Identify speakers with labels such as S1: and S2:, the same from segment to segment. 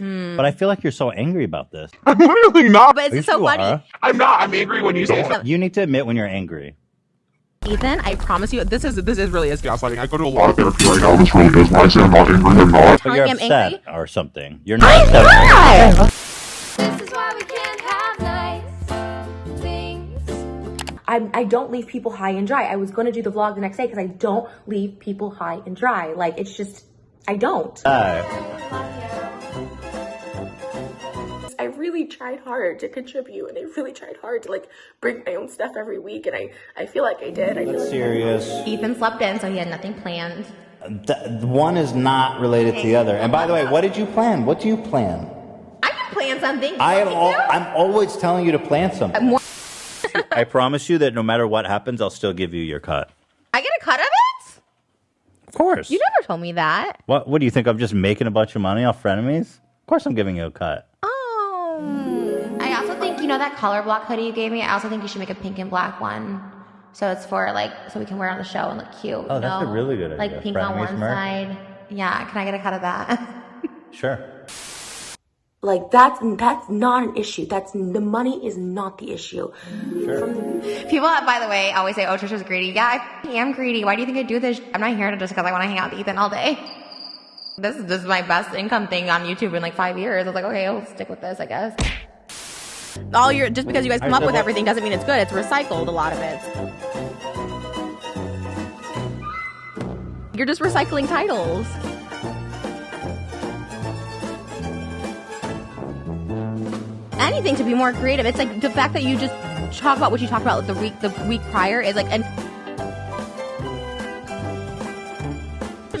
S1: But I feel like you're so angry about this.
S2: I'm really not.
S3: But it's so
S1: you
S3: funny.
S1: are.
S2: I'm not. I'm angry when you say that.
S1: You need to admit when you're angry.
S3: Ethan, I promise you, this is this is really is
S2: Gaslighting. I go to a lot of therapy right now. This really is. When I say I'm not angry, I'm not.
S1: But you're
S3: I'm
S1: upset
S3: angry?
S1: or something. You're not upset.
S4: This is why we can't have nice things.
S5: I, I don't leave people high and dry. I was going to do the vlog the next day because I don't leave people high and dry. Like, it's just, I don't.
S1: Uh,
S5: really tried hard to contribute and I really tried hard to like bring my own stuff every week and I, I feel like I did. I feel like
S1: serious.
S3: Ethan slept in, so he had nothing planned.
S1: Th- one is not related to the other. And by the way, what did you plan? What do you plan?
S3: I can plan something.
S1: I am. Al- I'm always telling you to plan something.
S3: More-
S1: I promise you that no matter what happens, I'll still give you your cut.
S3: I get a cut of it.
S1: Of course.
S3: You never told me that.
S1: What? What do you think? I'm just making a bunch of money off frenemies? Of course, I'm giving you a cut.
S3: Oh. I also think you know that color block hoodie you gave me. I also think you should make a pink and black one. So it's for like so we can wear it on the show and look cute.
S1: Oh,
S3: you
S1: that's a really good idea.
S3: Like pink on one
S1: merch?
S3: side. Yeah, can I get a cut of that?
S1: Sure.
S5: like that's that's not an issue. That's the money is not the issue.
S3: People, by the way, always say, "Oh, Trisha's greedy." Yeah, I am greedy. Why do you think I do this? I'm not here to just because I want to hang out with Ethan all day. This is this is my best income thing on YouTube in like five years. I was like, okay, I'll stick with this, I guess. All your just because you guys come up with everything doesn't mean it's good. It's recycled a lot of it. You're just recycling titles. Anything to be more creative. It's like the fact that you just talk about what you talked about the week the week prior is like and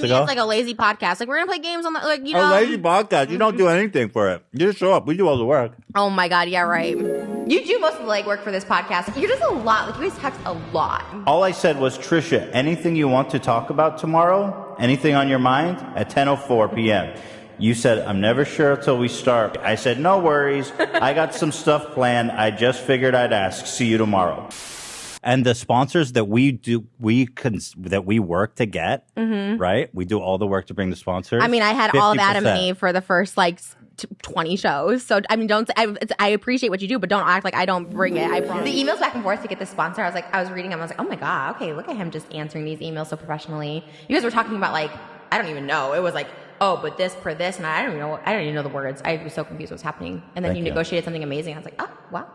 S3: to
S1: ago?
S3: it's like a lazy podcast. Like we're gonna play games on the like you know A
S1: lazy podcast. You don't do mm-hmm. anything for it. You just show up. We do all the work.
S3: Oh my god, yeah, right. You do most of the legwork for this podcast. You're just a lot. Like you guys text a lot.
S1: All I said was, Trisha, anything you want to talk about tomorrow? Anything on your mind? At 10.04 p.m. You said, I'm never sure until we start. I said, no worries. I got some stuff planned. I just figured I'd ask. See you tomorrow. And the sponsors that we do, we cons- that we work to get, right? We do all the work to bring the sponsors.
S3: Mm-hmm. I mean, I had all of Adam
S1: 50%.
S3: Eve for the first like s- t- 20 shows. So I mean, don't I, it's, I appreciate what you do, but don't act like I don't bring it. I promise. The emails back and forth to get the sponsor. I was like, I was reading them. I was like, oh my god, okay, look at him just answering these emails so professionally. You guys were talking about like I don't even know. It was like. Oh, but this per this, and I don't even know. I don't even know the words. I was so confused what's happening. And then
S1: Thank
S3: you
S1: you.
S3: negotiated something amazing. I was like, oh, wow.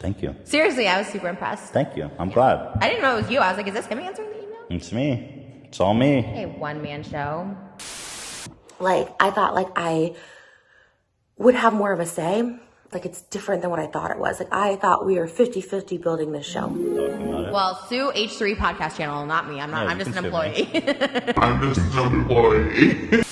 S1: Thank you.
S3: Seriously, I was super impressed.
S1: Thank you. I'm glad.
S3: I didn't know it was you. I was like, is this him answering the email?
S1: It's me. It's all me.
S3: A one man show.
S5: like I thought like I would have more of a say. Like it's different than what I thought it was. Like I thought we were 50-50 building this show.
S1: Talking about it.
S3: Well, Sue H3 podcast channel, not me. I'm not.
S1: Yeah,
S3: I'm just an
S1: can sue me.
S3: employee.
S2: I'm just an employee.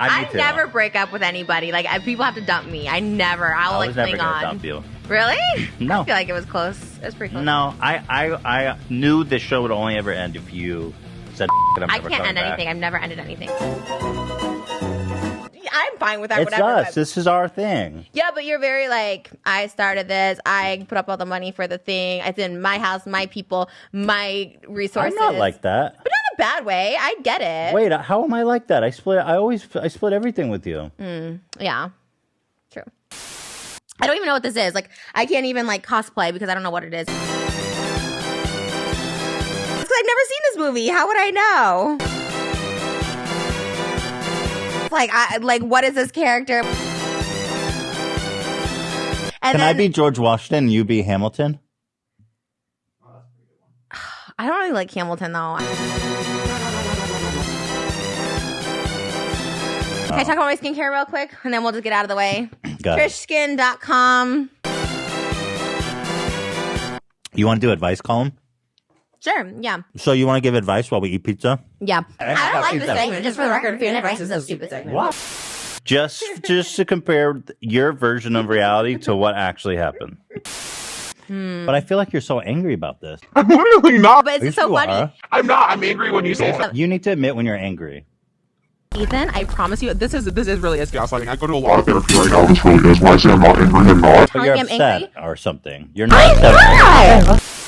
S1: I
S3: I, never break up with anybody. Like I, people have to dump me. I never. I'll
S1: I
S3: like
S1: was never
S3: cling
S1: gonna
S3: on.
S1: dump you.
S3: Really?
S1: No.
S3: I feel like it was close. It was pretty close.
S1: No, I, I, I knew this show would only ever end if you said. I'm
S3: I
S1: never
S3: can't
S1: coming
S3: end
S1: back.
S3: anything. I've never ended anything. I'm fine with that.
S1: It's
S3: whatever.
S1: us. This is our thing.
S3: Yeah, but you're very like I started this. I put up all the money for the thing. It's in my house, my people, my resources.
S1: I'm not like that.
S3: but not in a bad way. I get it.
S1: Wait, how am I like that? I split. I always. I split everything with you.
S3: Mm, Yeah, true. I don't even know what this is. Like, I can't even like cosplay because I don't know what it is. Because I've never seen this movie. How would I know? Like, I like what is this character? And
S1: Can
S3: then,
S1: I be George Washington and you be Hamilton?
S3: I don't really like Hamilton though. Can I talk about my skincare real quick, and then we'll just get out of the way?
S1: Got it.
S3: Trishskin.com.
S1: You want to do advice column?
S3: Sure. Yeah.
S1: So you want to give advice while we eat pizza?
S3: Yeah. I don't like this segment. Just for the record, food and advice is a stupid segment.
S1: What? Just, just to compare your version of reality to what actually happened.
S3: Hmm.
S1: But I feel like you're so angry about this.
S2: I'm literally not.
S3: But it's
S1: Yes,
S3: so
S1: you
S3: funny.
S1: are.
S2: I'm not. I'm angry when you say that.
S1: You need to admit when you're angry.
S3: Ethan, I promise you, this is this is really is
S2: Gaslighting. I go to a lot of therapy right now. This really is. Why I say I'm not angry, I'm not.
S1: But you're
S3: I'm
S1: upset
S3: angry?
S1: or something. You're not upset.